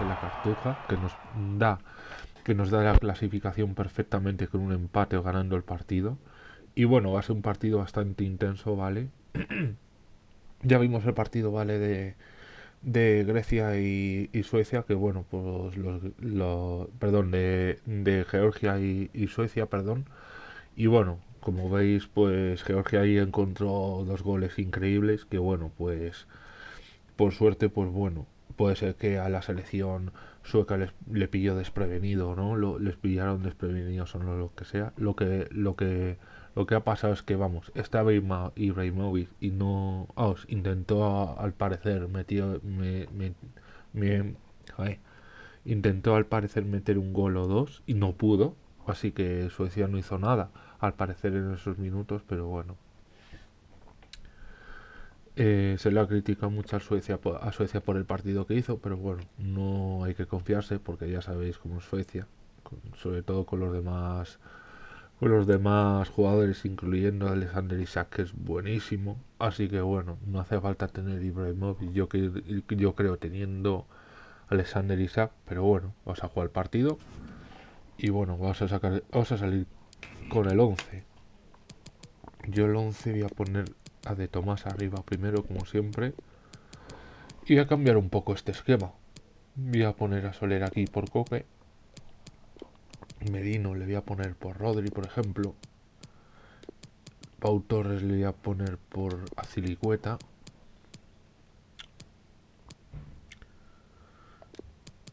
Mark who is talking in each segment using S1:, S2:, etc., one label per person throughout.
S1: en la cartuja, que nos da que nos da la clasificación perfectamente con un empate o ganando el partido. Y bueno, va a ser un partido bastante intenso, ¿vale? ya vimos el partido, ¿vale? De, de Grecia y, Suecia, que bueno, pues los, perdón, de, de Georgia y, y, Suecia, perdón. Y bueno, como veis, pues Georgia ahí encontró dos goles increíbles, que bueno, pues por suerte, pues bueno, puede ser que a la selección sueca les, le pilló desprevenido, ¿no? Les pillaron desprevenidos o no lo que sea. Lo que, lo que, lo que ha pasado es que, vamos, estaba Ibrahimovic y no, os intentó al parecer, metió, me, me, intentó al parecer meter un gol o dos y no pudo, así que Suecia no hizo nada, al parecer en esos minutos, pero bueno, eh, se le ha criticado mucho a Suecia, por el partido que hizo, pero bueno, no hay que confiarse porque ya sabéis cómo es Suecia, sobre todo con los demás con los demás jugadores, incluyendo a Alexander Isaac, que es buenísimo. Así que bueno, no hace falta tener Ibrahimovic, yo, yo creo teniendo Alexander Isaac, pero bueno, vamos a jugar el partido y bueno, vamos a sacar, a salir con el 11. Yo el 11 voy a poner de Tomás arriba primero, como siempre. Y a cambiar un poco este esquema. Voy a poner a Soler aquí por Coque. Medino le voy a poner por Rodri, por ejemplo. Pau Torres le voy a poner por Azilicueta.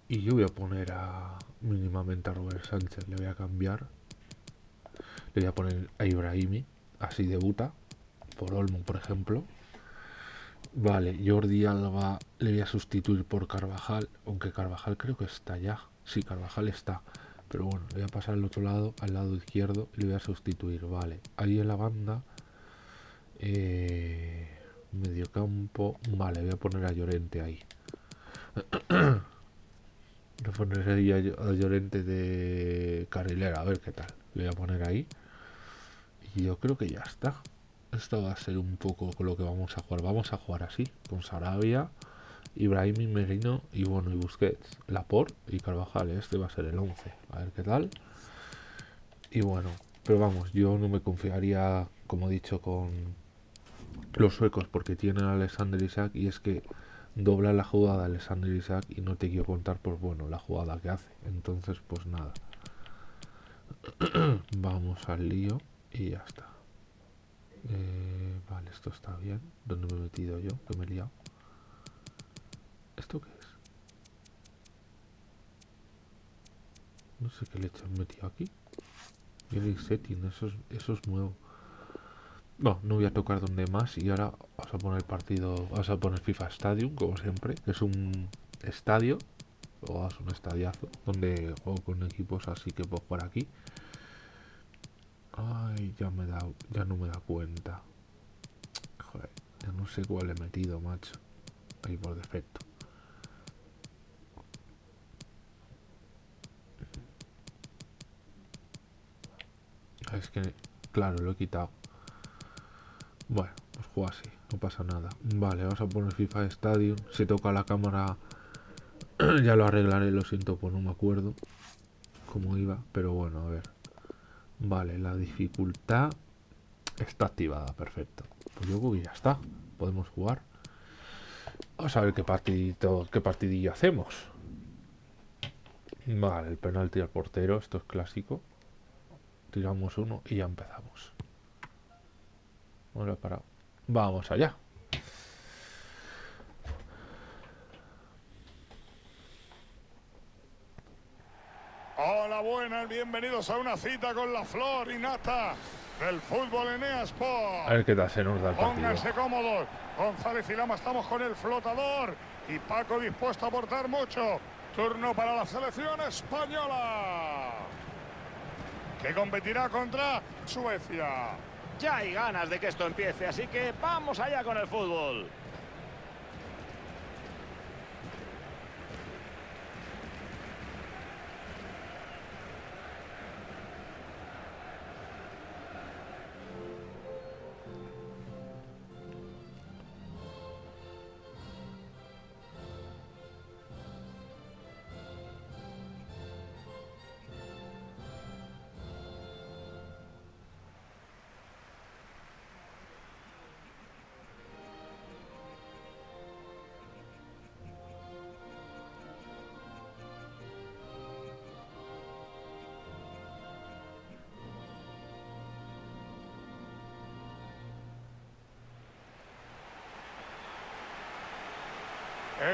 S1: Y yo voy a poner a mínimamente a Robert Sánchez. Le voy a cambiar. Le voy a poner a Ibrahimi. Así debuta por Olmo, por ejemplo. Vale, Jordi Alba le voy a sustituir por Carvajal, aunque Carvajal creo que está ya. Sí, Carvajal está. Pero bueno, voy a pasar al otro lado, al lado izquierdo, y le voy a sustituir. Vale, ahí en la banda. Eh, medio campo. Vale, voy a poner a Llorente ahí. voy a poner ahí a, Llorente de carrilera, a ver qué tal. Voy a poner ahí. Y yo creo que ya está. Esto va a ser un poco con lo que vamos a jugar. Vamos a jugar así, con Sarabia, Ibrahim y Merino y bueno, y Busquets, Laporte y Carvajal. Este va a ser el 11. A ver qué tal. Y bueno, pero vamos, yo no me confiaría, como he dicho, con los suecos porque tienen a Alexander Isaac y es que dobla la jugada de Alexander Isaac y no te quiero contar, pues bueno, la jugada que hace. Entonces, pues nada. Vamos al lío y ya está. Eh, vale, esto está bien. ¿Dónde me he metido yo? Que me he liado. ¿Esto qué es? No sé qué leche han metido aquí. el setting, eso es, eso es nuevo. No, no voy a tocar donde más y ahora vamos a poner partido, vamos a poner FIFA Stadium, como siempre, que es un estadio, o es un estadiazo, donde juego con equipos así que puedo jugar aquí. Ay, ya me da, ya no me da cuenta. Joder, ya no sé cuál he metido, macho. Ahí por defecto. Es que, claro, lo he quitado. Bueno, pues juego así, no pasa nada. Vale, vamos a poner FIFA Stadium. Si toca la cámara, ya lo arreglaré, lo siento, pues no me acuerdo cómo iba. Pero bueno, a ver. Vale, la dificultad está activada, perfecto. Pues yo ya está. Podemos jugar. Vamos a ver qué partidito, qué partidillo hacemos. Vale, el penalti al portero, esto es clásico. Tiramos uno y ya empezamos. Vamos allá.
S2: Buenas, bienvenidos a una cita con la flor y nata del fútbol en Sport.
S1: A ver qué tal se nos da el
S2: partido. Pónganse cómodos. González y Lama estamos con el flotador y Paco dispuesto a aportar mucho. Turno para la selección española. Que competirá contra Suecia.
S3: Ya hay ganas de que esto empiece, así que vamos allá con el fútbol.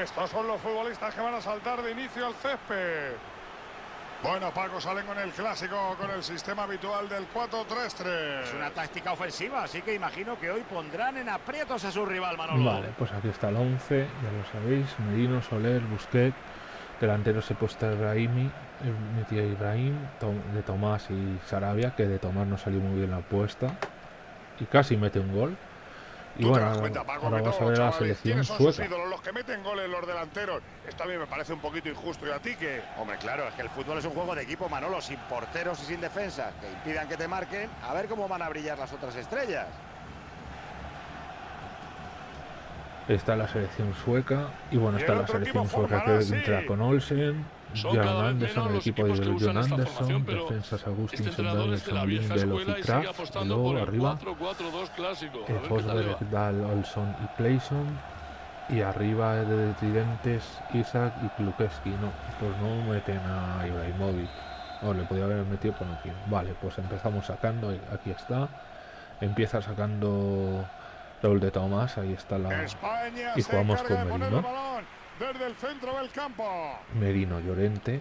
S2: Estos son los futbolistas que van a saltar de inicio al césped. Bueno, Paco, salen con el clásico, con el sistema habitual del 4-3-3.
S3: Es una táctica ofensiva, así que imagino que hoy pondrán en aprietos a su rival, Manolo.
S1: Vale, pues aquí está el 11, ya lo sabéis. Merino, Soler, Busquets. Delantero se puesta Ibrahimi, eh, metió Ibrahim, de Tomás y Sarabia, que de Tomás no salió muy bien la apuesta. Y casi mete un gol. Y
S2: Tú
S1: bueno,
S2: te das
S1: ahora,
S2: cuenta, Paco,
S1: ahora
S2: que
S1: vamos a ver la selección
S2: ¿quiénes son sus
S1: sueca.
S2: ídolos? Los que meten goles, los delanteros. Esto a mí me parece un poquito injusto. ¿Y a ti qué?
S3: Hombre, claro, es que el fútbol es un juego de equipo, Manolo, sin porteros y sin defensa, que impidan que te marquen. A ver cómo van a brillar las otras estrellas.
S1: Está la selección sueca. Y bueno, está la selección sueca
S2: formará
S1: que entra con Olsen,
S4: Vez
S1: Anderson, el equipo de John Anderson, defensas Agustín
S4: Este vieja
S1: Lindelof
S4: escuela
S1: y Kraft, luego
S4: por
S1: arriba.
S4: 4-4-2 clásico. A
S1: Eh,
S4: va.
S1: Dahl, Olson y Clayson. Y arriba de tridentes Isaac y Klukeski. No, pues no meten a Ibrahimovic. O le podía haber metido, no quiero. Vale, pues empezamos sacando. Aquí está. Empieza sacando Raúl de Tomás. Ahí está la
S2: España
S1: Y jugamos con Merino.
S2: Desde el centro del campo.
S1: Merino Llorente.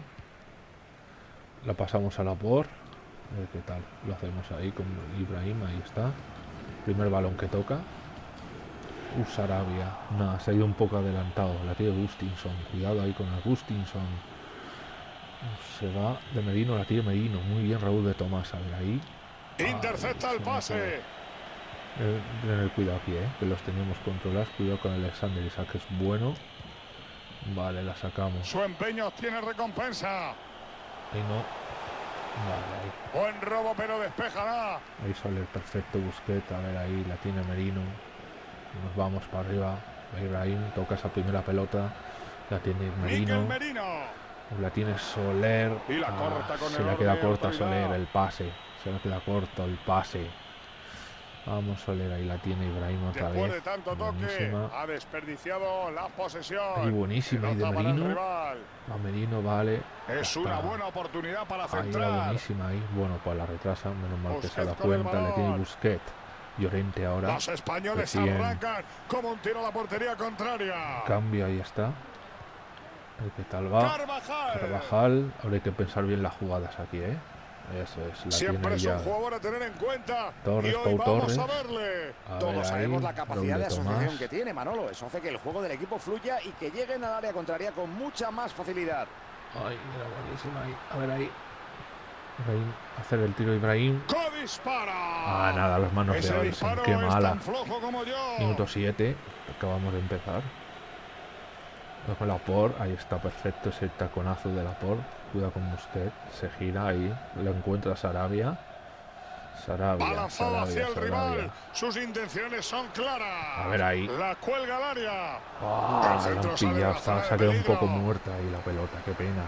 S1: La pasamos a la por. A ver qué tal. Lo hacemos ahí con Ibrahim. Ahí está. Primer balón que toca. Uh, Sarabia. Nada, se ha ido un poco adelantado. La tiene Gustinson. Cuidado ahí con el Gustinson. Se va de Merino, la tiene Merino. Muy bien Raúl de Tomás. A ver ahí.
S2: Intercepta el
S1: ha
S2: pase.
S1: Eh, tener cuidado aquí, eh, que los tenemos controlados. Cuidado con Alexander Isaac, que es bueno. Vale, la sacamos.
S2: Su empeño obtiene recompensa.
S1: Ahí no. Vale, ahí.
S2: Buen robo, pero despejará.
S1: Ahí sale el perfecto Busquets. A ver, ahí la tiene Merino. Nos vamos para arriba. Ibrahim toca esa primera pelota. La tiene Merino.
S2: Merino.
S1: La tiene Soler.
S2: Y la
S1: Ah,
S2: corta con
S1: se
S2: el
S1: le queda
S2: y
S1: corta. Soler el pase. Se le queda corto el pase. Vamos, Soler. Ahí la tiene Ibrahim otra
S2: Después
S1: vez.
S2: de tanto toque,
S1: Buenísima.
S2: ha desperdiciado la posesión.
S1: Ahí buenísima. Ahí de Merino. A Merino, vale.
S2: Es una buena oportunidad para
S1: Ahí
S2: centrar.
S1: buenísima ahí. Bueno, pues la retrasa, menos mal que se da cuenta, le tiene. Busquet. Llorente ahora.
S2: Los españoles arrancan como un tiro a la portería contraria.
S1: Cambio, ahí está. Qué tal va.
S2: Carvajal.
S1: Carvajal. Hay que pensar bien las jugadas aquí, ¿eh? Eso es, la
S2: Siempre es
S1: ya.
S2: un jugador a tener en cuenta.
S1: Torres,
S2: y hoy
S1: Pau
S2: vamos a verle.
S1: A ver
S3: Todos
S1: ahí,
S3: sabemos la capacidad de asociación
S1: Tomás.
S3: que tiene Manolo. Eso hace que el juego del equipo fluya y que lleguen al área contraria con mucha más facilidad.
S1: Ay, mira, buenísima ahí. A ver ahí. Ibrahim, hacer el tiro Ibrahim. Ah, nada, las manos
S2: Ese
S1: de Olsen. Qué mala.
S2: tan flojo como yo.
S1: Minuto 7, acabamos de empezar. Con la por, ahí está perfecto ese taconazo de la por. Cuidado con Busquets, se gira ahí, lo encuentra Sarabia. Sarabia,
S2: Balanzado hacia
S1: Sarabia,
S2: el rival.
S1: Sarabia.
S2: Sus intenciones son claras.
S1: A ver ahí.
S2: La cuelga al área.
S1: Ah, la han
S2: centro sale de
S1: pillado,
S2: la
S1: está-
S2: zona
S1: se ha quedado un poco muerta ahí la pelota, qué pena.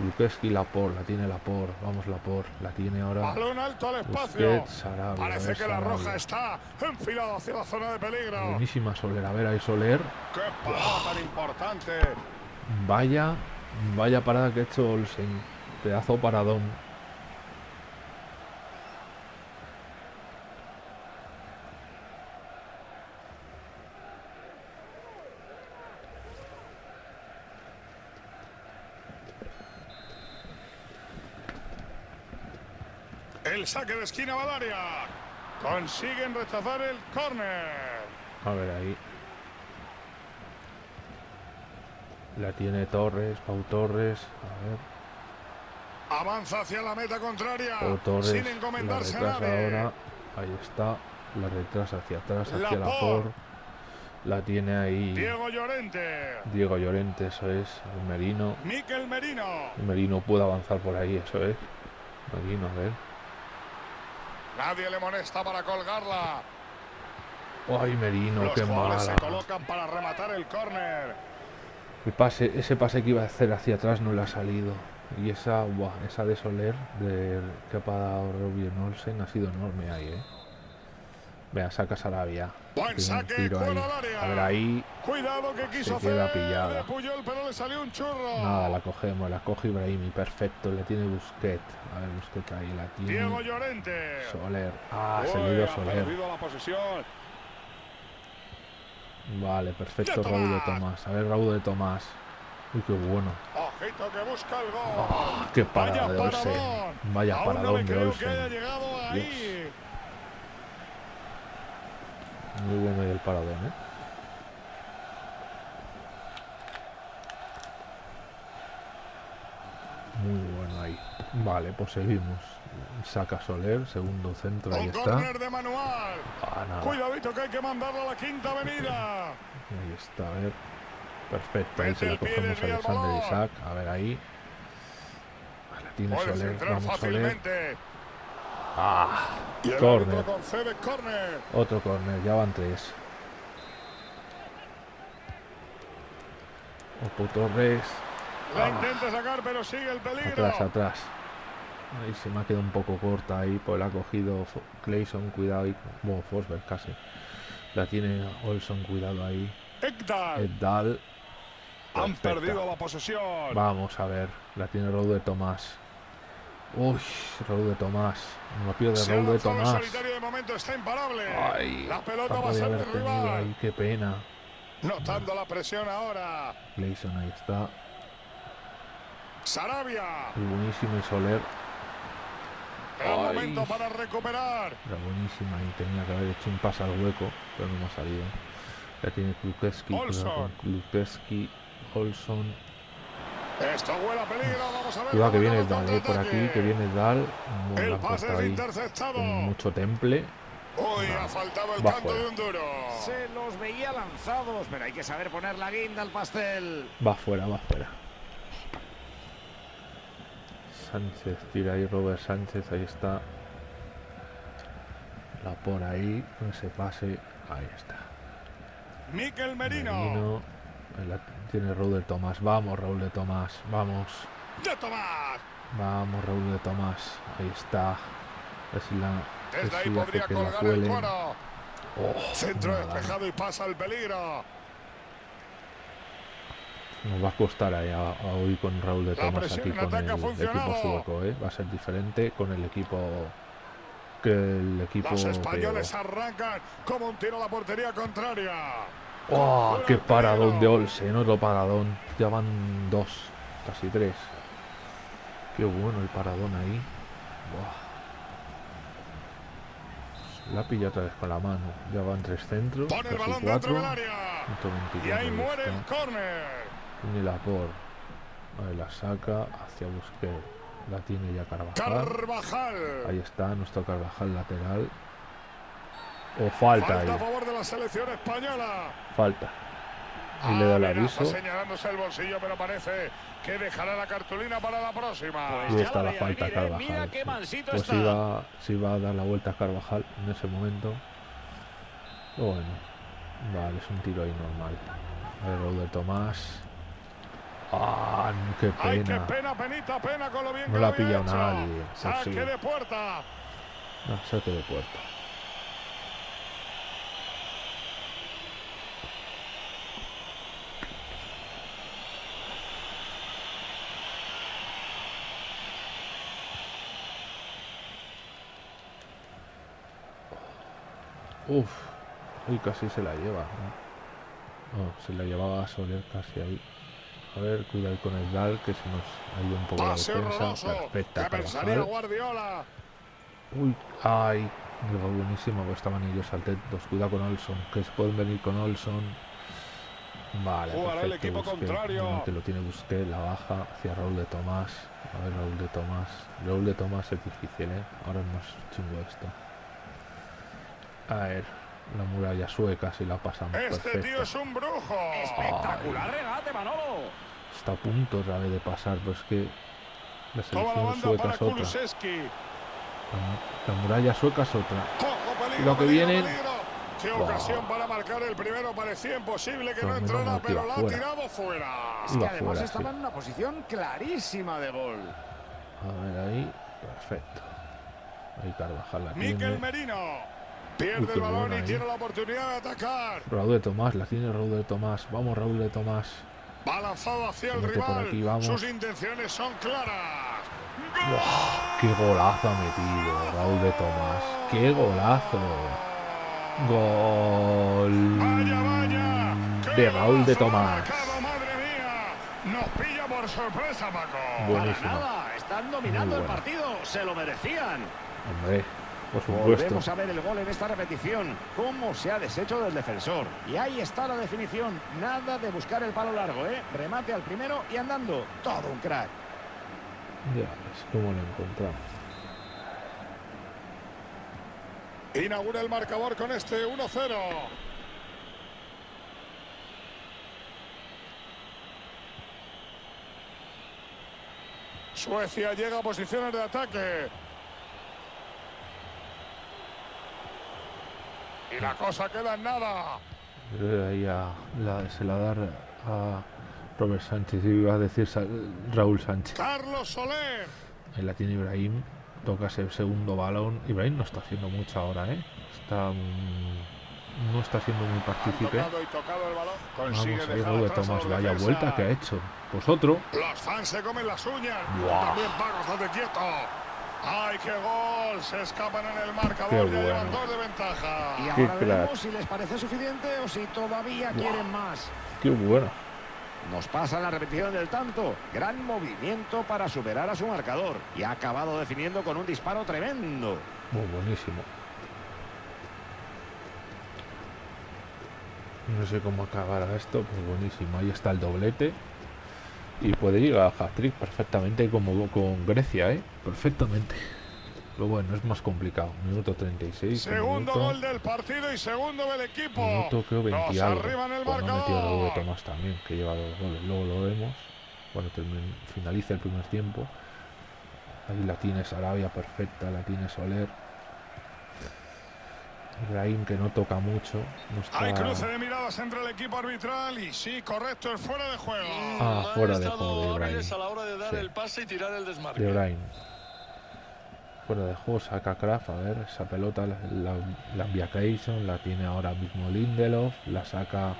S1: Lukeski la por, la tiene la por, vamos la por, la tiene ahora.
S2: Balón alto al espacio.
S1: Busquets, Sarabia.
S2: Parece
S1: ver,
S2: que la
S1: Sarabia.
S2: roja está enfilada hacia la zona de peligro.
S1: Buenísima Soler, a ver ahí Soler.
S2: ¡Qué parada tan importante!
S1: Vaya, vaya parada que ha hecho Olsen. Pedazo paradón.
S2: El saque de esquina área. Consiguen rechazar el córner.
S1: A ver ahí. La tiene Torres, Pau Torres. A ver,
S2: Avanza hacia la meta contraria.
S1: Pau Torres.
S2: sin
S1: La
S2: encomendarse a
S1: retrasa
S2: nadie.
S1: ahora. Ahí está. La retrasa hacia atrás,
S2: La
S1: hacia la
S2: por.
S1: por. La tiene ahí
S2: Diego Llorente.
S1: Diego Llorente, eso es. El Merino.
S2: Miquel Merino.
S1: El Merino puede avanzar por ahí, eso es. Merino, a ver.
S2: Nadie le molesta para colgarla.
S1: ¡Ay, Merino!
S2: Los
S1: ¡Qué mala!
S2: se colocan para rematar el córner.
S1: El pase, ese pase que iba a hacer hacia atrás no le ha salido. Y esa, buah, esa de Soler, de, que ha parado Robin Olsen, ha sido enorme ahí, ¿eh? Vea, saca Sarabia.
S2: Buen saque,
S1: tiro ahí. A ver, ahí,
S2: Cuidado que quiso
S1: queda
S2: hacer
S1: pillada.
S2: de Puyol, pero le salió un churro.
S1: nada, la cogemos, la coge Ibrahimi, perfecto, le tiene Busquet. A ver, Busquet ahí, la
S2: Diego
S1: tiene
S2: Llorente.
S1: Soler. Ah, se
S2: Uy,
S1: le dio
S2: ha
S1: Soler.
S2: la.
S1: Vale, perfecto, Raúl de
S2: Tomás.
S1: A ver, Raúl de Tomás. Uy, qué bueno.
S2: Ojito que busca el gol.
S1: Ah, qué parada
S2: Vaya
S1: de Olsen.
S2: paradón.
S1: Vaya paradón de Olsen.
S2: ahí.
S1: Muy bueno el paradón, ¿eh? Muy bueno ahí. Vale, pues seguimos. Saca Soler, segundo centro, ahí está.
S2: córner de manual.
S1: Ah.
S2: Cuidadito que hay que mandarlo a la quinta avenida.
S1: Ahí está, a ver. Perfecto, ahí se la cogemos a Alexander. Isaac. A ver ahí. La tiene
S2: Puede
S1: Soler, vamos Soler. Ah,
S2: concede córner.
S1: otro córner, ya van tres. Opo Torres.
S2: La
S1: Ah.
S2: intenta sacar, pero sigue el peligro.
S1: Atrás, atrás. Ahí se me ha quedado un poco corta ahí, pues la ha cogido Clayson, cuidado ahí, como Forsberg casi. La tiene Olson, cuidado ahí.
S2: Ekdal. Han perdido la posesión.
S1: Vamos a ver, la tiene Raúl de Tomás. Uy, Raúl de Tomás. No pierde Raúl de Tomás.
S2: de momento, está imparable.
S1: Ay,
S2: la pelota va a ser rival.
S1: ahí, qué pena.
S2: Notando la presión ahora.
S1: Clayson ahí está.
S2: Sarabia.
S1: Y buenísimo y Soler.
S2: El
S1: Ay.
S2: momento para recuperar.
S1: Era buenísima y tenía que haber hecho un pase al hueco, pero no me ha salido. La tiene Klukeski,
S2: Olson.
S1: Klukeski, Olson.
S2: Esto huele a peligro. Vamos a ver.
S1: Cuidado que
S2: cómo
S1: viene Dal, eh, por aquí, que viene Dal.
S2: El pase es
S1: ahí
S2: interceptado.
S1: con mucho temple.
S2: Uy,
S1: No.
S2: ha faltado el canto
S1: fuera.
S2: de un duro.
S3: Se los veía lanzados, pero hay que saber poner la guinda al pastel.
S1: Va fuera, va fuera. Sánchez, tira ahí Robert Sánchez, ahí está. La por ahí, ese pase, ahí está.
S2: Miquel Merino.
S1: Merino, ahí la tiene Raúl de Tomás. Vamos, Raúl de Tomás, vamos.
S2: De Tomás.
S1: Vamos, Raúl de Tomás, ahí está. Si la,
S2: Desde ahí
S1: si hace
S2: podría colgar el cuero.
S1: Oh,
S2: Centro despejado y pasa el peligro.
S1: Nos va a costar ahí a, a hoy con Raúl de Tomás aquí con el equipo sueco, ¿eh? Va a ser diferente con el equipo que el equipo
S2: Los españoles arrancan como un tiro a la portería contraria.
S1: ¡Oh, qué paradón de. Olsen! Otro paradón. Ya van dos, casi tres. Qué bueno el paradón ahí. Buah. La pilla otra vez con la mano. Ya van tres centros.
S2: Pone el balón
S1: cuatro.
S2: dentro del área. Y
S1: 24
S2: ahí muere el córner.
S1: Tiene la por. Ahí la saca hacia Busquets. La tiene ya Carvajal.
S2: Carvajal.
S1: Ahí está nuestro Carvajal lateral. O falta
S2: Falta a
S1: ahí.
S2: favor de la selección española.
S1: Falta. Y le da el
S2: Amenaza
S1: aviso.
S2: señalándose el bolsillo, pero parece que dejará la cartulina para la próxima.
S3: Pues
S1: Y está
S3: la
S1: falta
S3: venir, ¿eh?
S1: Carvajal.
S3: Mira qué
S1: sí.
S3: mansito
S1: Pues
S3: está.
S1: iba, se iba a dar la vuelta a Carvajal en ese momento. Pero bueno. Vale, es un tiro ahí normal. El gol de Tomás. ¡Ah! ¡Qué
S2: Ay, qué
S1: pena!
S2: pena, penita, pena con lo bien
S1: No la ha
S2: había
S1: pillado
S2: hecho.
S1: nadie,
S2: Saque
S1: sí.
S2: de puerta.
S1: No, saque de puerta. Uf, uy, casi se la lleva. se la llevaba a Soler casi ahí. A ver, cuidado con el Dal, que se nos ha ido un poco la
S2: Pase
S1: defensa.
S2: horroroso.
S1: Perfecta,
S2: Que
S1: Carvajal.
S2: Guardiola.
S1: Uy, ay, digo, buenísimo, pues estaban ellos atentos. Cuidado con Olson, que se pueden venir con Olson. Vale,
S2: el
S1: perfecto,
S2: equipo
S1: Busquets.
S2: contrario.
S1: Que lo tiene Busquets, la baja hacia Raúl de Tomás. A ver, Raúl de Tomás. Raúl de Tomás es difícil, ¿eh? Ahora es más chungo esto. A ver, la muralla sueca si la pasamos.
S2: Este
S1: perfecto.
S2: tío es un brujo.
S3: Espectacular regate, Manolo.
S1: Está a punto otra vez de pasar, pues que la selección
S2: banda
S1: sueca
S2: para
S1: es otra. La, la muralla sueca es otra.
S2: Peligro,
S1: Lo que
S2: peligro. Qué
S1: Buah.
S2: ocasión para marcar el primero. Parecía imposible que
S1: Pero
S2: no entrara, pero la ha tirado fuera.
S3: Es que además
S1: fuera,
S3: estaba
S1: sí.
S3: en una posición clarísima de gol.
S1: A ver ahí, perfecto. Ahí Carvajal la
S2: Miquel
S1: tiene.
S2: Merino. Pierde el balón y tiene la oportunidad de atacar.
S1: Raúl de Tomás, la tiene Raúl de Tomás. Vamos, Raúl de Tomás.
S2: Va lanzado hacia el rival.
S1: aquí, vamos.
S2: Sus intenciones son claras.
S1: ¡Qué golazo ha metido Raúl de Tomás! ¡Qué golazo! ¡Gol!
S2: Vaya, vaya.
S1: de Raúl de Tomás.
S2: Nos pilla por sorpresa, Paco.
S1: Buenísimo.
S3: Para nada, están dominando el partido, se lo merecían.
S1: Hombre, por supuesto.
S3: Volvemos a ver el gol en esta repetición. Cómo se ha deshecho del defensor. Y ahí está la definición. Nada de buscar el palo largo, ¿eh? Remate al primero y andando. Todo un crack.
S1: Ya ves cómo lo encontramos.
S2: Inaugura el marcador con este 1-0. Suecia llega a posiciones de ataque. Y la cosa queda en nada.
S1: Eh, Ahí a- la- se la da a Robert Sánchez iba a decir Sa- Raúl Sánchez.
S2: Carlos Soler.
S1: Ahí la tiene Ibrahim. Toca ese segundo balón. Ibrahim no está haciendo mucho ahora, ¿eh? Está. mm, no está siendo muy partícipe. Vamos ahí,
S2: dejar
S1: Raúl de
S2: atrás a
S1: Tomás. Vaya vuelta que ha hecho. Pues otro.
S2: Los fans se comen las uñas. También Paco, estate quieto. ¡Ay, qué gol! Se escapan en el marcador.
S1: Qué bueno.
S2: llevan dos de ventaja.
S3: Y
S1: Qué
S3: ahora
S1: crack.
S3: veremos si les parece suficiente o si todavía quieren más.
S1: Qué bueno.
S3: Nos pasa la repetición del tanto. Gran movimiento para superar a su marcador. Y ha acabado definiendo con un disparo tremendo.
S1: Muy buenísimo. No sé cómo acabará esto, pues buenísimo. Ahí está el doblete. Y puede llegar a hat-trick perfectamente como con Grecia, ¿eh? Perfectamente. Pero bueno, es más complicado. Minuto 36. un
S2: Segundo
S1: minuto,
S2: gol del partido y segundo del equipo.
S1: Minuto creo 20 y
S2: Nos
S1: algo.
S2: arriba en el
S1: Bueno, metido. Tomás también, que lleva dos goles. Luego lo vemos. Cuando termine- finalice el primer tiempo. Ahí la tiene Sarabia perfecta, la tiene Soler. Ibrahim que no toca mucho. No está...
S2: Hay cruce de miradas entre el equipo arbitral y sí, correcto, es fuera de juego.
S1: Ah, fuera de juego de
S4: a la hora de dar
S1: Sí.
S4: el pase y tirar el desmarque.
S1: de Ibrahim. Fuera de juego saca Kraft, a ver, esa pelota la, la, la envía Clayson, la tiene ahora mismo Lindelof, la saca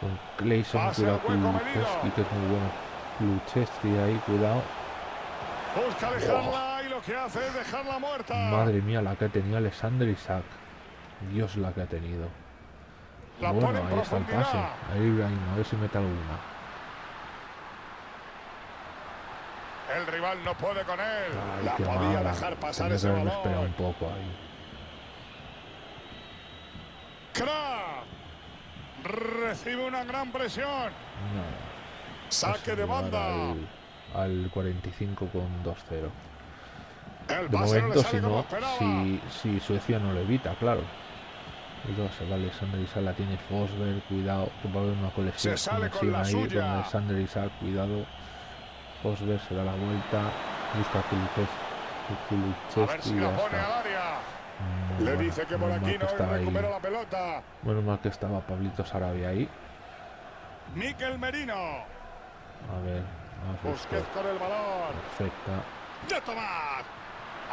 S1: con Clayson, cuidado Kulusevski, que es muy bueno. Luchesti ahí, cuidado.
S2: Busca dejarla y lo que hace es dejarla muerta.
S1: Madre mía, la que tenía Alexander Isaac. Dios la que ha tenido.
S2: La
S1: bueno, ahí está el pase. Ahí Ibrahim, a ver si mete alguna.
S2: El rival no puede con él.
S1: Ay,
S2: la
S1: qué
S2: podía
S1: mala.
S2: dejar pasar
S1: Tenía
S2: ese balón.
S1: un poco ahí.
S2: Kraft recibe una gran presión.
S1: No.
S2: Saque de banda.
S1: Al, al 45 con 2-0.
S2: El
S1: De
S2: no
S1: momento, si no, si, si Suecia no lo evita, claro. Cuidado, se va Alexander Isaac, la tiene Fosberg, cuidado, que va a haber una colección,
S2: Se sale con la
S1: ahí con
S2: suya.
S1: Alexander Isaac, cuidado. Fosberg se da la vuelta, busca
S2: si
S1: y ya está. Muy
S2: Le
S1: bueno,
S2: dice que por aquí no recupera la pelota.
S1: Menos mal que estaba Pablito Sarabia ahí.
S2: Miquel Merino.
S1: A ver, vamos a
S2: Busquets con el balón.
S1: Perfecta.
S2: De Tomás.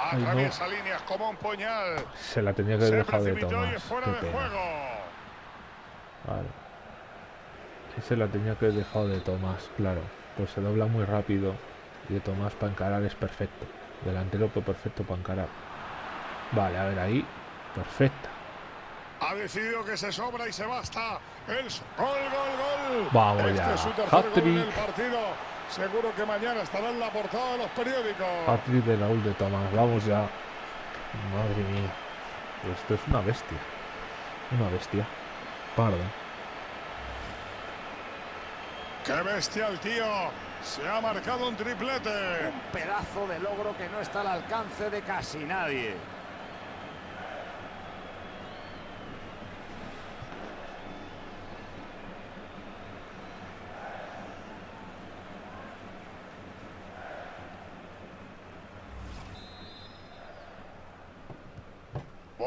S1: Ay, no.
S2: Atraviesa líneas como un puñal.
S1: Se la tenía que
S2: Se
S1: haber dejado de tomar. Qué
S2: de
S1: pena.
S2: juego.
S1: Claro. Ese la tenía que haber dejado de Tomás, claro. Pues se dobla muy rápido. Y de Tomás para encarar es perfecto. Delantero pues perfecto para encarar. Vale, a ver ahí. Perfecta.
S2: Ha decidido que se sobra y se basta. El gol, gol, gol.
S1: Vamos
S2: este
S1: ya.
S2: es su tercer gol en el
S1: Hat-trick.
S2: partido. Seguro que mañana estará en la portada de los periódicos.
S1: Patrick de Raúl de Tomás. Vamos ya. Madre mía. Esto es una bestia. Una bestia. Parda.
S2: ¡Qué bestia el tío! Se ha marcado un triplete.
S3: Un pedazo de logro que no está al alcance de casi nadie.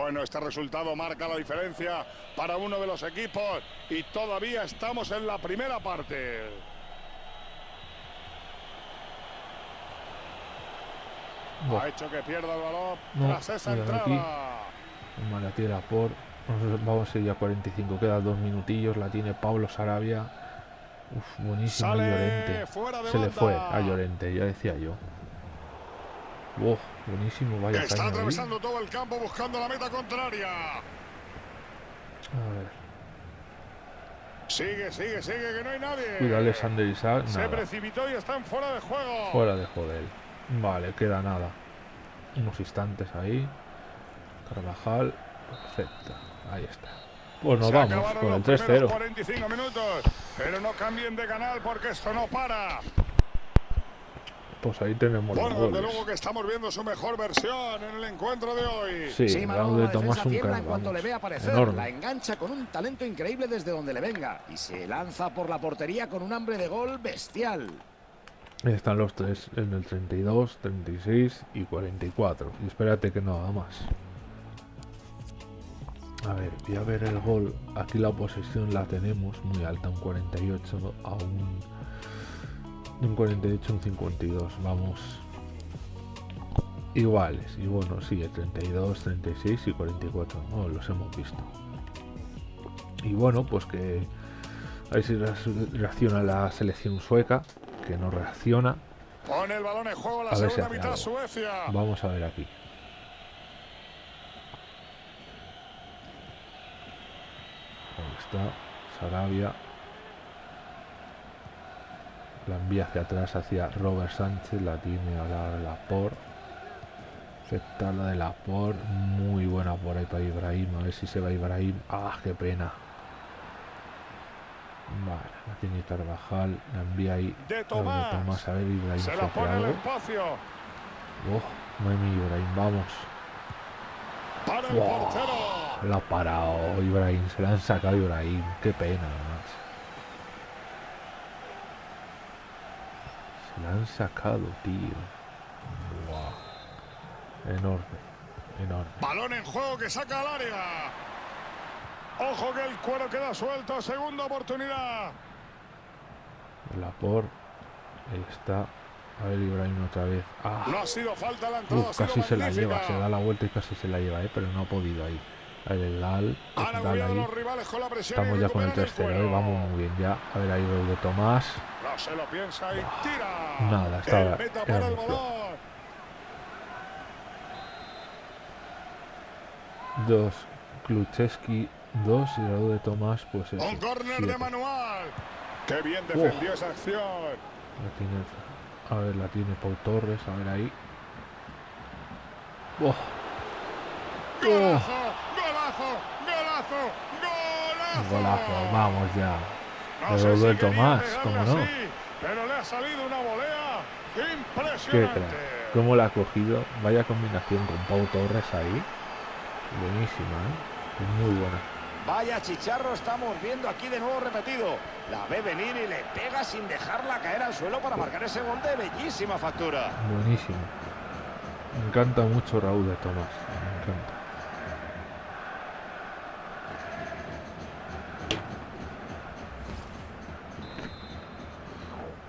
S2: Bueno, este resultado marca la diferencia para uno de los equipos y todavía estamos en la primera parte. Ha hecho que pierda el balón
S1: No,
S2: tras esa entrada.
S1: Toma, la tira por. Vamos- a ir a 45. Quedan dos minutillos. La tiene Pablo Sarabia. Uf, buenísimo
S2: Sale
S1: Llorente. Se le fue a Llorente, ya decía yo. Uf, buenísimo, vaya
S2: Está
S1: caña ahí.
S2: atravesando todo el campo buscando la meta contraria.
S1: A ver,
S2: Sigue, sigue, sigue, que no hay nadie.
S1: Cuidado Alexander Isaac.
S2: Se precipitó y están fuera de juego.
S1: Fuera de joder. Vale, queda nada. Unos instantes ahí. Carvajal. Perfecto. Ahí está. Pues nos
S2: Se
S1: vamos con el
S2: los primeros
S1: 3-0.
S2: 45 minutos. Pero no cambien de canal porque esto no para.
S1: Pues ahí tenemos los
S2: Bueno, desde luego que estamos viendo su mejor versión en el encuentro de hoy.
S1: Sí,
S3: Sí, Manolo,
S1: de Tomás
S3: defensa
S1: un crack,
S3: en cuanto le ve aparecer.
S1: Enorme.
S3: La engancha con un talento increíble desde donde le venga. Y se lanza por la portería con un hambre de gol bestial.
S1: Están los tres en el 32, 36 y 44. Y espérate que no haga más. A ver, voy a ver el gol. Aquí la posesión la tenemos muy alta, un 48 a un, de un 48 a un 52. Vamos iguales. Y bueno, sí, el 32, 36 y 44. No, los hemos visto. Y bueno, pues que a ver si reacc- reacciona la selección sueca, que no reacciona.
S2: Pone el balón en juego la
S1: A ver si
S2: segunda
S1: hace
S2: mitad
S1: algo.
S2: Suecia.
S1: Vamos a ver aquí. Ahí está, Sarabia. La envía hacia atrás hacia Robert Sánchez, la tiene a la Laporte. Afecta la de Laporte, muy buena por ahí para Ibrahim, a ver si se va Ibrahim. Ah, qué pena. Vale, la tiene Carvajal, la envía ahí.
S2: De
S1: la de
S2: Tomás.
S1: Tomás, a ver Ibrahim
S2: Se la pone
S1: algo.
S2: espacio.
S1: Oh, Mami Ibrahim, vamos.
S2: Para el
S1: Wow.
S2: portero.
S1: Lo ha parado Ibrahim, se la han sacado Ibrahim. Qué pena, macho. Se la han sacado, tío. Wow. Enorme, enorme.
S2: Balón en juego que saca al área. Ojo que el cuero queda suelto. Segunda oportunidad.
S1: Lapor, ahí está. A ver Ibrahim otra vez. Ah,
S2: No ha sido falta la entrada.
S1: casi se la lleva, se da la vuelta y casi se la lleva, eh, pero no ha podido ahí. El
S2: presión.
S1: Estamos ya con el 3-0, eh, vamos muy bien ya. A ver ahí Raúl de Tomás.
S2: No se lo piensa y tira.
S1: Nada, estaba-
S2: El meta
S1: era
S2: para el
S1: muy
S2: balón.
S1: Dos Klucheski, dos y Raúl de Tomás, pues eso.
S2: Un córner de manual. Qué bien defendió esa acción.
S1: La tiene, a ver, la tiene Pau Torres, a ver ahí. Oh,
S2: Golazo, golazo, golazo,
S1: vamos ya.
S2: No
S1: De
S2: pegarle
S1: cómo no.
S2: pero le ha salido una volea
S1: Qué
S2: impresionante.
S1: crack. ¿Cómo la ha cogido? Vaya combinación con Pau Torres ahí. Buenísima, ¿eh? Muy buena.
S3: Vaya chicharro estamos viendo aquí de nuevo repetido. La ve venir y le pega sin dejarla caer al suelo para marcar ese gol de bellísima factura.
S1: Buenísimo. Me encanta mucho Raúl de Tomás. Me encanta.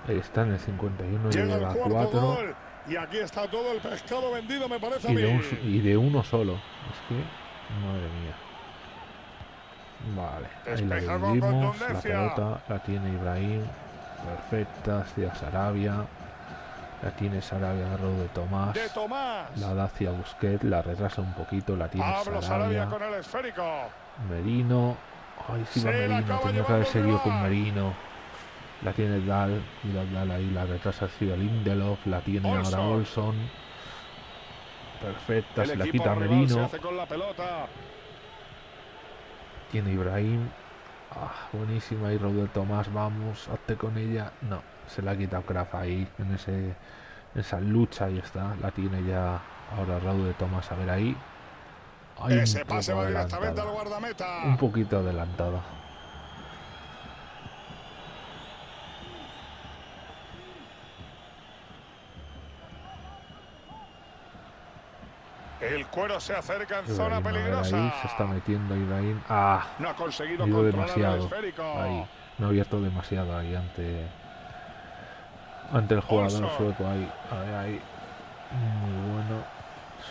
S1: Ahí está en el 51
S2: Llega
S1: lleva
S2: cuarto
S1: 4
S2: gol. Y aquí está todo el pescado vendido, me parece
S1: y de, un, y de uno solo. Es que, madre mía. Vale, ahí la dividimos. La pelota la tiene Ibrahim. Perfecta, hacia Sarabia. La tiene Sarabia a de Tomás.
S2: De Tomás.
S1: La da hacia Busquets, la retrasa un poquito, la tiene
S2: Pablo
S1: Sarabia.
S2: Sarabia con el esférico.
S1: Merino. Ay, sí va Merino. Tenía que haber seguido con. Merino. La tiene Dal. Mira Dal ahí, la retrasa hacia Lindelof. La tiene ahora
S2: Olson.
S1: Perfecta,
S2: El
S1: se la quita Merino.
S2: la pelota.
S1: Tiene Ibrahim. Ah, buenísima. Y Raúl de Tomás, vamos, hazte con ella. No, se la ha quitado Kraft ahí, en ese, esa lucha. Ahí está. La tiene ya ahora Raúl de Tomás. A ver ahí. Un
S2: Ese pase va directamente al guardameta.
S1: Un poquito adelantada.
S2: El cuero se acerca en
S1: Ibrahim,
S2: zona peligrosa.
S1: ahí se está metiendo Ibrahim. Ah,
S2: No ha conseguido
S1: ido demasiado. Ahí. No ha abierto demasiado ahí ante ante el jugador
S2: Olson.
S1: sueco ahí. A ver ahí. Muy bueno.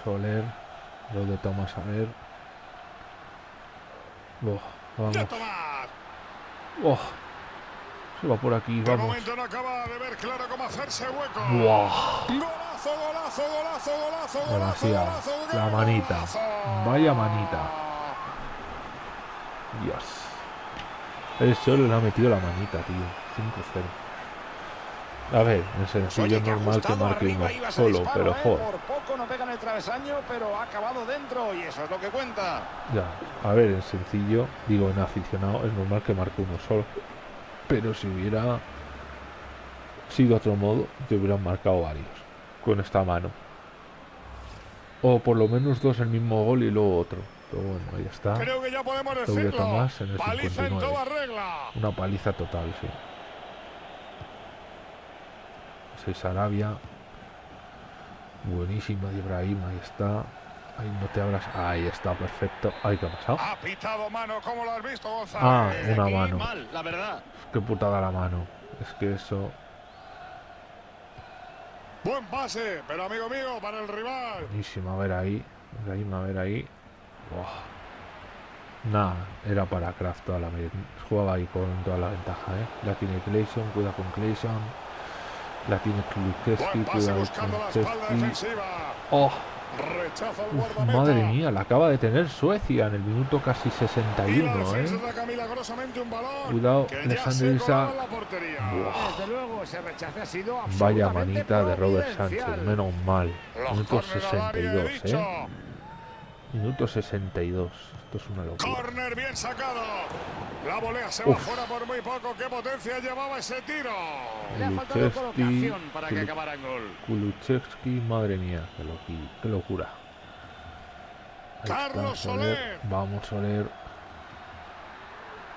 S1: Soler. Lo de Tomás a ver. Oh, vamos.
S2: De.
S1: Oh, se va por aquí,
S2: De
S1: vamos.
S2: momento no acaba de ver claro cómo hacerse hueco.
S1: Demasiado. La manita. Vaya manita. Dios. El solo le ha metido la manita, tío. 5-0. A ver, en sencillo es normal que marque uno solo,
S3: disparo,
S1: pero
S3: ¿eh?
S1: joder.
S3: Por poco no pega en el travesaño, pero ha acabado dentro y eso es lo que cuenta.
S1: Ya, a ver, en sencillo, digo, en aficionado es normal que marque uno solo. Pero si hubiera sido otro modo, te hubieran marcado varios con esta mano. O por lo menos dos el mismo gol y luego otro. Pero bueno, ahí está.
S2: Creo que ya podemos decirlo.
S1: Tomás en el
S2: Paliza en
S1: 59.
S2: toda regla.
S1: Una paliza total, sí. Seis Arabia. Buenísima de Ibrahim, ahí está. Ahí no te abras. Ahí está, perfecto. Ay, ¿qué ha pasado?
S2: Ha pitado mano, ¿cómo lo has visto, González?
S1: Ah, una mano.
S3: mal, la verdad.
S1: Qué putada la mano. Es que eso.
S2: Buen pase, pero amigo mío, para el rival.
S1: Buenísima, a ver ahí. Ibrahim, a ver ahí. Buah. Nada, era para Kraft toda la. Jugaba ahí con toda la ventaja, ¿eh? La tiene Clayson, cuida con Clayson. La tiene Klukeski, cuida con Klukeski. ¡Oh!
S2: Rechaza el
S1: Uf,
S2: guardameta.
S1: madre mía, la acaba de tener Suecia en el minuto casi
S2: Y la
S1: 61,
S2: defensa
S1: ¿eh? Cuidado, Alexander Vaya manita de Robert. Sánchez, menos mal.
S2: Los
S1: Minuto
S2: córner al área, he
S1: 62,
S2: dicho.
S1: ¿eh? Minuto 62. Esto es una locura.
S2: Corner bien sacado. La volea se va
S1: Uf.
S2: fuera por muy poco. ¿Qué potencia llevaba ese tiro?
S3: Le ha faltado colocación para que acabara en gol.
S1: Kulusevski, madre mía, qué, loqui- qué locura. Ahí está,
S2: Carlos Soler.
S1: Vamos, Soler.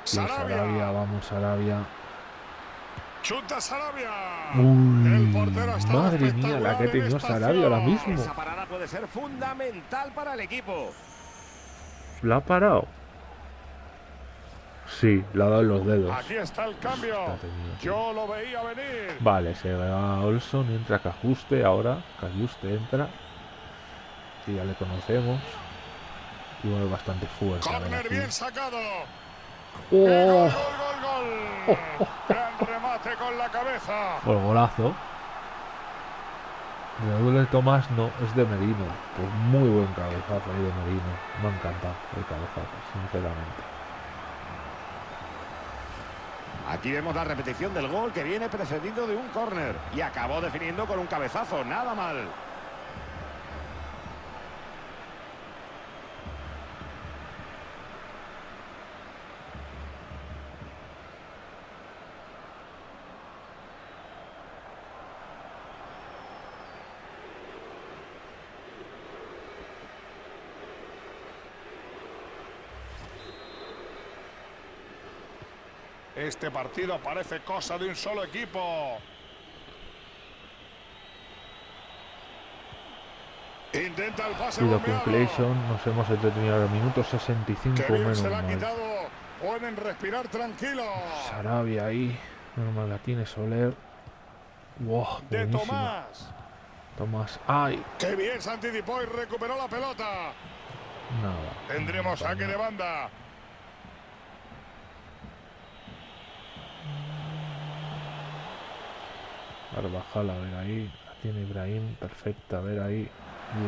S2: Sarabia.
S1: Sarabia, vamos, Sarabia.
S2: Chuta Sarabia.
S1: Uy,
S2: El portero
S1: madre mía, la que
S2: esta
S1: Sarabia ahora mismo.
S3: Esa parada puede ser fundamental para el equipo.
S1: ¿La ha parado? Sí, le ha dado en los dedos.
S2: Aquí está el cambio.
S1: Está.
S2: Yo lo veía venir.
S1: Vale, se va Olson, entra Cajuste ahora. Cajuste entra. Que ya le conocemos. Y bueno, bastante fuerte.
S2: Corner bien sacado.
S1: ¡Oh!
S2: Gol, gol, gol. Gran remate con la cabeza.
S1: Por golazo. De doble Tomás no, es de Merino. Pues muy buen cabezazo ahí de Merino. Me ha encantado el cabezazo, sinceramente.
S3: Aquí vemos la repetición del gol que viene precedido de un córner. Y acabó definiendo con un cabezazo. Nada mal.
S2: Este partido parece cosa de un solo equipo. Intenta el pase bombeado.
S1: Clayson, nos hemos entretenido ahora minuto 65
S2: Que bien
S1: menos
S2: se la ha
S1: mal.
S2: quitado. Pueden respirar tranquilos.
S1: Sarabia ahí, normal la tiene Soler. Wow,
S2: De. Tomás.
S1: Tomás, ay,
S2: Que bien se anticipó y recuperó la pelota.
S1: nada.
S2: Tendremos saque de banda.
S1: Carvajal, a ver ahí. La tiene Ibrahim, perfecta, a ver ahí.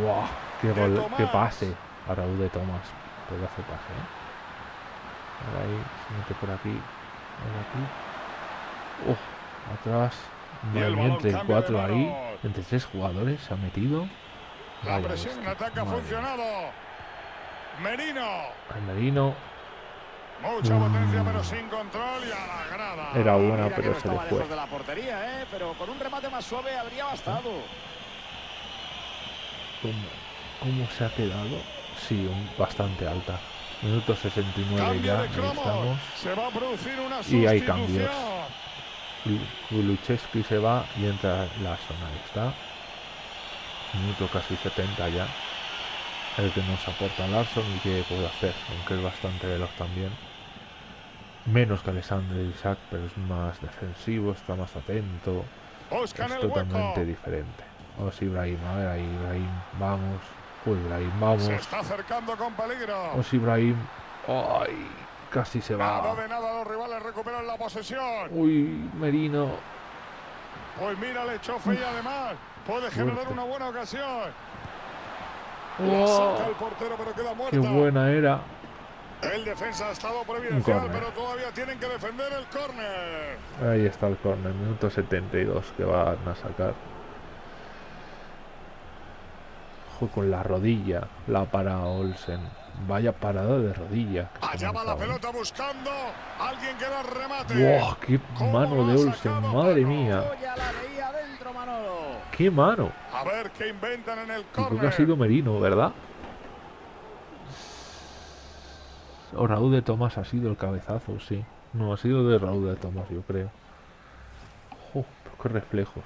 S1: ¡Guau! ¡Qué, gol, qué pase! Para U de Tomás. Pedazo pase, ¿eh? A ver ahí, se mete por aquí. A aquí. ¡Oh! Atrás. Entre cuatro ahí. Entre tres jugadores se ha metido.
S2: La presión en ataque ha funcionado. Merino.
S1: Merino
S2: Mucha potencia, pero sin control y a la grada.
S1: era buena,
S3: Mira
S1: pero
S3: no
S1: se le fue.
S3: de la portería, ¿eh? Pero con un remate más suave habría bastado.
S1: ¿Cómo, cómo se ha quedado? Sí, un- bastante alta. Minuto 69
S2: Cambio
S1: ya, estamos.
S2: Se va a producir una
S1: Y hay cambios. Kuluchevski se va y entra Larson, ahí está. Minuto casi 70 ya. El que nos aporta Larson y que puede hacer, aunque es bastante veloz también. Menos que Alexander Isaac, pero es más defensivo, está más atento.
S2: Buscan
S1: es totalmente diferente. Vamos Ibrahim, a ver ahí Ibrahim, vamos. Uy, Ibrahim, vamos.
S2: Se está acercando con peligro.
S1: Vamos Ibrahim. Ay, casi se
S2: Nada
S1: va.
S2: de nada, los rivales recuperan la posesión.
S1: Uy, Merino.
S2: Pues mira, le echó fe y además puede generar
S1: Fuerte.
S2: una buena ocasión. La
S1: Oh,
S2: saca el portero, pero queda muerta.
S1: qué buena era.
S2: El defensa ha estado providencial,
S1: córner.
S2: pero todavía tienen que defender el córner.
S1: Ahí está el córner, minuto 72 que van a sacar. Ojo con la rodilla, la para Olsen. Vaya parada de rodilla.
S2: Allá va la
S1: ¿eh?
S2: pelota buscando alguien que la remate.
S1: ¡Wow! ¡Qué
S2: ¿Cómo
S1: mano de Olsen! ¡Madre mía!
S3: Adentro.
S1: ¡Qué mano!
S2: A ver qué inventan en el
S1: Yo creo que ha
S2: córner.
S1: sido Merino, ¿verdad? O Raúl de Tomás ha sido el cabezazo, sí. No, ha sido de Raúl de Tomás, yo creo. ¡Qué reflejos!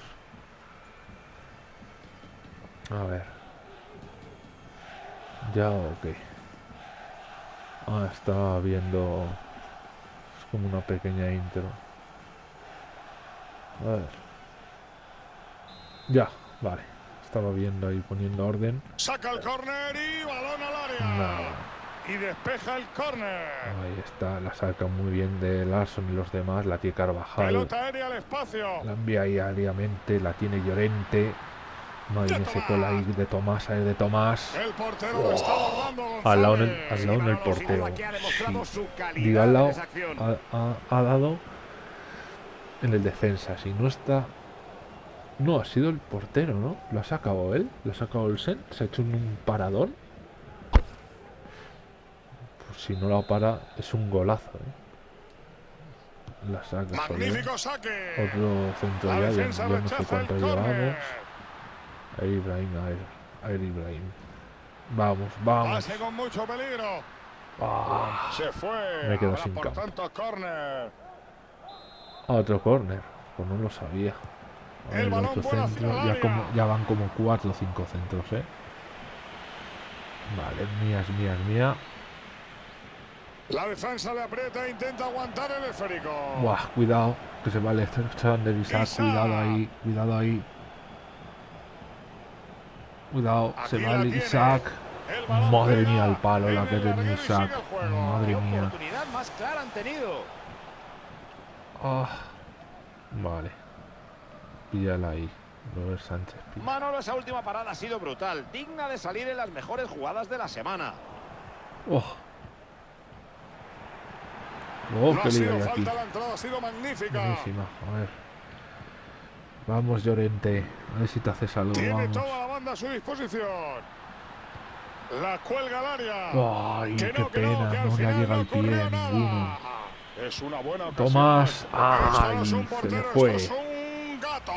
S1: A ver. Ya, ok. Ah, estaba viendo... Es como una pequeña intro. A ver. Ya, vale. Estaba viendo ahí poniendo orden.
S2: Saca el córner y balón al área.
S1: Nada.
S2: Y despeja el córner.
S1: Ahí está, la saca muy bien de Larson y los demás, la tiene Carvajal,
S2: Pelota aérea al espacio.
S1: la envía ahí aéreamente, la tiene Llorente, madre mía, se cola ahí de Tomás, ahí de Tomás,
S2: El portero lo está
S1: al lado en al lado en el portero, Sí. digo al lado, ha, ha- ha dado en el defensa, si no está, no, ha sido el portero, ¿no? Lo ha sacado él, lo ha sacado el Sen, se ha hecho un, un paradón, pues si no la para, es un golazo, ¿eh? La saca.
S2: Magnífico saque.
S1: Otro centro ya, ya, no sé cuánto llevamos. Ibrahim, Ibrahim. Vamos, vamos.
S2: Pase con mucho peligro.
S1: Ah,
S2: Se fue.
S1: Me quedo sin
S2: por
S1: campo.
S2: tanto córner.
S1: otro córner. Pues no lo sabía. A ver, otro centro. Ya,
S2: área.
S1: como, ya van como cuatro o cinco centros, ¿eh? Vale, es mía, es mía, es mía.
S2: La defensa le aprieta e intenta aguantar el esférico.
S1: Buah, cuidado, que se vale. Estaban de Isaac,
S2: Isaac.
S1: cuidado ahí, cuidado ahí. Cuidado, se
S2: Aquí.
S1: Isaac.
S2: El balón
S1: Madre mía, el palo la que
S2: el
S1: tenía Isaac.
S2: el.
S1: Madre
S3: ¿Qué
S1: mía.
S3: oportunidad más clara han tenido?
S1: Ah, vale. Píllala ahí. Robert Sánchez. pilla.
S3: Manolo, esa última parada ha sido brutal, digna de salir en las mejores jugadas de la semana.
S1: Oh. Oh,
S2: No
S1: qué
S2: ha
S1: lío
S2: sido
S1: hay aquí.
S2: falta, la entrada ha sido magnífica.
S1: Buenísima. A ver. Vamos, Llorente. A ver si te haces algo.
S2: Tiene
S1: Vamos.
S2: toda la banda a su disposición. La cuelga al área.
S1: Ay,
S2: Que
S1: qué
S2: no, que no,
S1: pena.
S2: que al
S1: No le
S2: final
S1: llega
S2: no
S1: el pie
S2: nada.
S1: ninguno.
S2: Es una buena ocasión.
S1: Tomás. Ay,
S2: no es un
S1: se le fue.
S2: es un gato.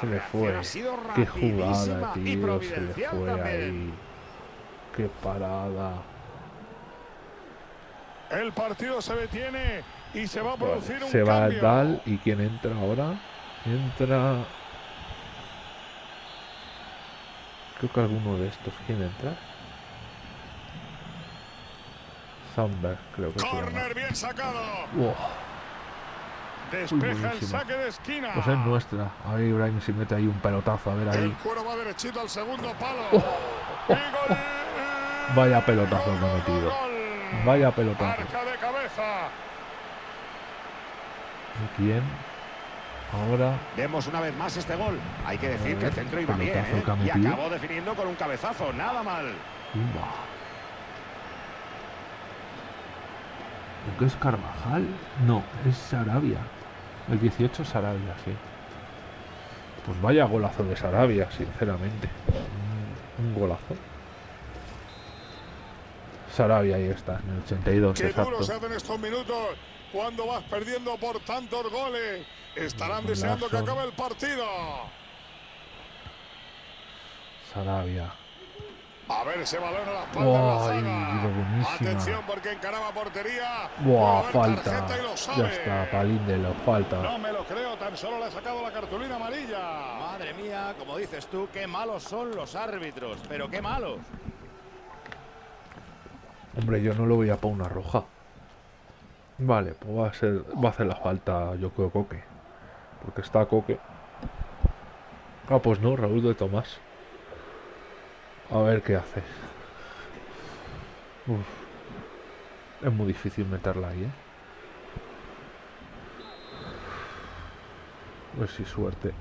S1: Se le fue.
S3: ha sido
S1: Qué jugada,
S3: y
S1: tío. Se le
S3: providencial
S1: fue
S3: también.
S1: ahí. Qué parada.
S2: El partido se detiene y se va a producir
S1: Vale,
S2: un
S1: Se va el
S2: cambio.
S1: Dal y quién entra ahora. Entra. Creo que alguno de estos. ¿Quién entra? Sandberg, creo que se.
S2: Corner bien sacado.
S1: Wow,
S2: Despeja el saque de esquina.
S1: pues es nuestra. A ver, Ibrahim si mete ahí un pelotazo. A ver
S2: El
S1: ahí.
S2: cuero va derechito al segundo palo. Y gol.
S1: Vaya pelotazo
S2: Gol,
S1: Vaya. ¿Y quién? Ahora.
S3: Vemos una vez más este gol. Hay que decir que el centro iba bien, ¿eh? Y acabó definiendo con un cabezazo, nada mal.
S1: Umba. ¿Qué es Carvajal? No, es Sarabia. El 18 es Sarabia, sí. Pues vaya golazo de Sarabia, sinceramente. Un golazo. Sarabia, ahí está, en el 82,
S2: Qué
S1: exacto.
S2: duro se hacen estos minutos cuando vas perdiendo por tantos goles. Estarán deseando que acabe el partido.
S1: Sarabia.
S2: A ver ese balón a la espalda de la zaga. Atención porque encaraba portería.
S1: Buah, falta.
S2: tarjeta y lo
S1: Ya
S2: sabe.
S1: está, Palíndelo, falta.
S2: No me lo creo, tan solo le ha sacado la cartulina amarilla.
S3: Madre mía, como dices tú, qué malos son los árbitros, pero qué malos.
S1: Hombre, yo no lo voy a para una roja. Vale, pues va a ser, va a hacer la falta, yo creo, Coque. Porque está Coque. Ah, pues no, Raúl de Tomás. A ver qué hace. Uf. Es muy difícil meterla ahí, ¿eh? A ver si suerte.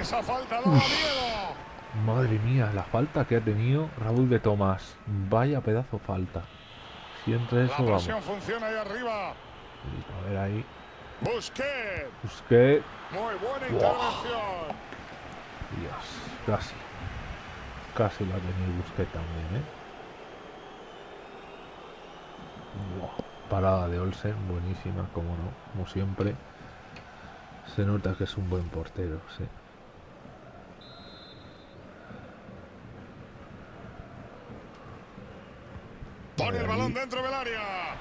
S2: Esa falta daba miedo.
S1: Madre mía, la falta que ha tenido Raúl de Tomás. Vaya pedazo falta. Si entra
S2: La
S1: eso, vamos.
S2: presión funciona ahí arriba.
S1: A ver ahí.
S2: Busquets.
S1: Busqué.
S2: Muy buena intervención.
S1: Dios, casi. Casi la tenía Busqué también, ¿eh? Parada de Olsen, buenísima, como no, como siempre. Se nota que es un buen portero, sí.
S2: Pone el
S1: Ahí.
S2: balón dentro del área.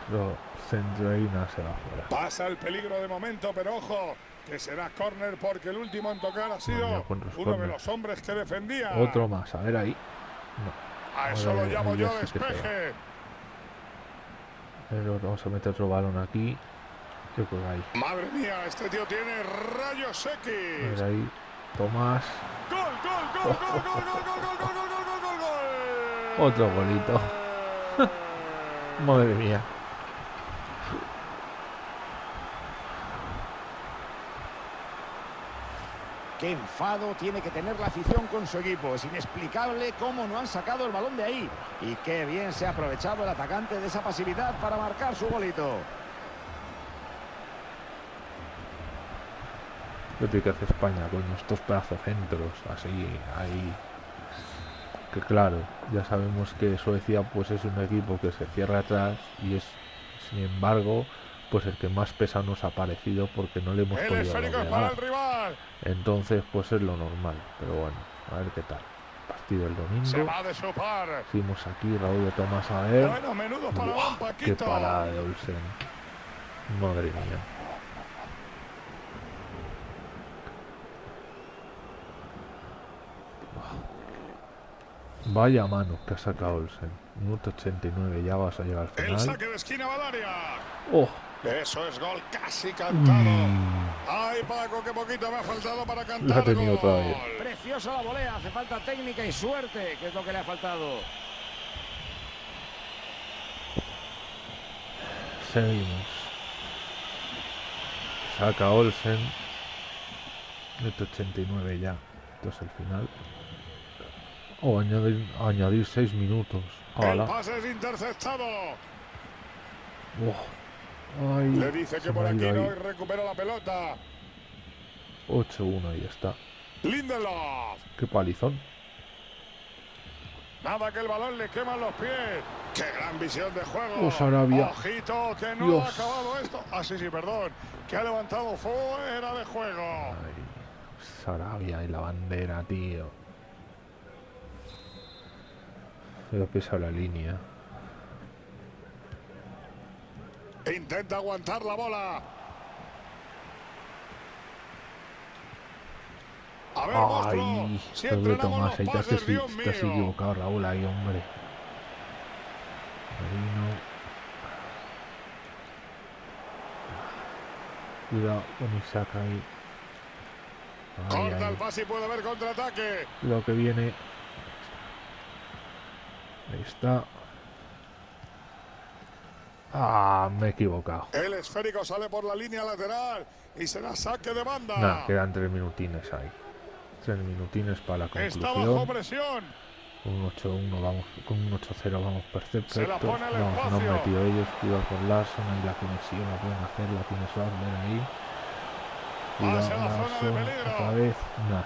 S1: Pero centro y nada se va fuera.
S2: Pasa el peligro de momento, pero ojo, que será córner porque el último en tocar ha sido uno de los hombres que defendía.
S1: Otro más, a ver ahí. No.
S2: A eso lo llamo
S1: ahí
S2: yo despeje.
S1: Pero vamos a meter otro balón aquí. Yo creo que ahí.
S2: Madre mía, este tío tiene rayos
S1: A
S2: X.
S1: ver ahí. Tomás.
S2: Gol, gol, gol, gol, gol, gol, gol, gol, gol, gol, gol, gol, gol, gol.
S1: Otro golito. Madre mía.
S3: Qué enfado tiene que tener la afición con su equipo. Es inexplicable cómo no han sacado el balón de ahí. Y qué bien se ha aprovechado el atacante de esa pasividad para marcar su golito.
S1: Yo tengo que hacer España, coño, estos pedazos centros, así, ahí. Que claro, ya sabemos que Suecia pues es un equipo que se cierra atrás y es, sin embargo, pues el que más pesa nos ha parecido porque no le hemos
S2: El
S1: podido
S2: rival.
S1: Entonces, pues es lo normal, pero bueno, a ver qué tal. Partido el
S2: Se
S1: domingo.
S2: va de.
S1: Seguimos aquí, Raúl de Tomás a ver.
S2: Bueno, menudo para
S1: Buah, qué parada de Olsen. Madre mía. Vaya mano que ha sacado Olsen. Minuto 89, ya vas a llegar al
S2: El
S1: final.
S2: saque de esquina va al área.
S1: ¡Oh!
S2: Eso es gol casi cantado.
S1: Mm,
S2: Ay, Paco, qué poquito me ha faltado para cantar.
S1: Lo ha tenido
S2: gol.
S1: otra vez.
S3: Preciosa la volea. Hace falta técnica y suerte, que es lo que le ha faltado.
S1: seguimos. Saca Olsen. Minuto 89 ya. Esto es el final. O añadir, añadir 6 minutos.
S2: El
S1: ¡Hala!
S2: pase es interceptado.
S1: Oh. Ay,
S2: Le dice que por aquí no recupera la pelota.
S1: 8-1 y ya está.
S2: Lindelof.
S1: Qué palizón.
S2: Nada que el balón le quema los pies. ¡Qué gran visión de juego!
S1: Oh, Sarabia.
S2: Ojito, que no
S1: Dios.
S2: ha acabado esto. Ah, sí, sí, perdón. Que ha levantado fuera de juego.
S1: Ay, Sarabia y la bandera, tío. Pero pesa la línea.
S2: Intenta aguantar la bola. A ver.
S1: Ay,
S2: entrenamos
S1: Tomás, ahí te has, has equivocado, Raúl, ahí, hombre. Cuidado con Isaac ahí. Ay,
S2: Corta el pase y puede haber contraataque.
S1: Cuidado que viene. Está. Ah, me he equivocado.
S2: El esférico sale por la línea lateral y será saque de banda.
S1: Nada, quedan tres minutines ahí. Tres minutines para la
S2: Está bajo
S1: conclusión.
S2: presión.
S1: Un 8-1 vamos, con un 8-0 vamos perfecto.
S2: Se la pone al
S1: no, no han metido ellos, cuidado con Larson, ahí la conexión la pueden hacer, la tiene Schwarber ahí.
S2: Hacia la zona de peligro.
S1: otra vez.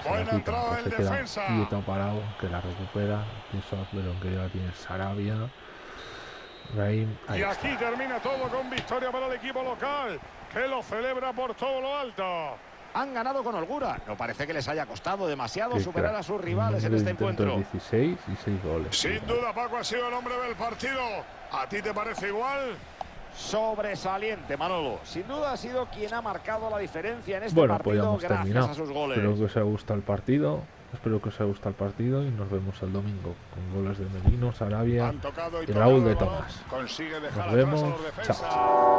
S2: Buena entrada en
S1: se queda
S2: defensa.
S1: quieto parado, que la recupera. Tiene Schwarber, aunque ya tiene Sarabia. Raim,
S2: Y
S1: está.
S2: aquí termina todo con victoria para el equipo local, que lo celebra por todo lo alto.
S3: Han ganado con holgura. No parece que les haya costado demasiado
S1: Qué
S3: superar
S1: crack.
S3: a sus rivales en este encuentro.
S1: 16 y 6 goles.
S2: Sin duda, Paco ha sido el hombre del partido. ¿A ti te parece igual?
S3: Sobresaliente, Manolo. Sin duda ha sido quien ha marcado la diferencia en este
S1: Bueno, pues
S3: partido gracias
S1: terminado.
S3: a sus goles.
S1: Espero que os haya gustado el partido. Espero que os haya gustado el partido y nos vemos el domingo con goles de Merino, Sarabia.
S2: Y,
S1: y Raúl de. Tomás. Nos vemos. Chao.